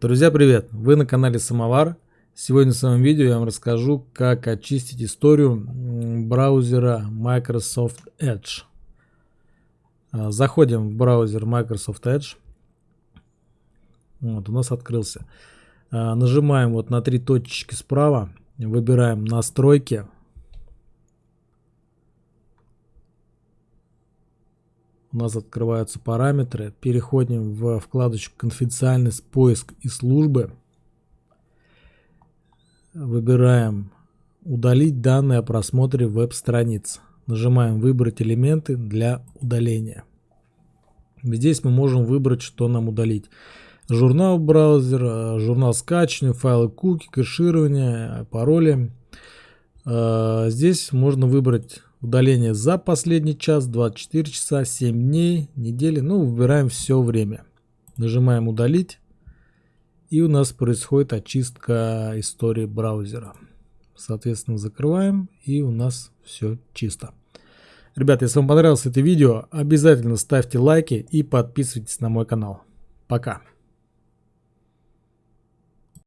Друзья, привет! Вы на канале Самовар. Сегодня в своем видео я вам расскажу, как очистить историю браузера Microsoft Edge. А, заходим в браузер Microsoft Edge. Вот, у нас открылся. А, нажимаем вот на три точечки справа, выбираем настройки. У нас открываются параметры. Переходим в вкладочку «Конфиденциальность, поиск и службы». Выбираем «Удалить данные о просмотре веб-страниц». Нажимаем «Выбрать элементы для удаления». Здесь мы можем выбрать, что нам удалить. Журнал браузера, журнал скачивания, файлы куки, кэширование, пароли. Э, здесь можно выбрать Удаление за последний час, 24 часа, 7 дней, недели. Ну, выбираем все время. Нажимаем удалить. И у нас происходит очистка истории браузера. Соответственно, закрываем. И у нас все чисто. Ребята, если вам понравилось это видео, обязательно ставьте лайки и подписывайтесь на мой канал. Пока.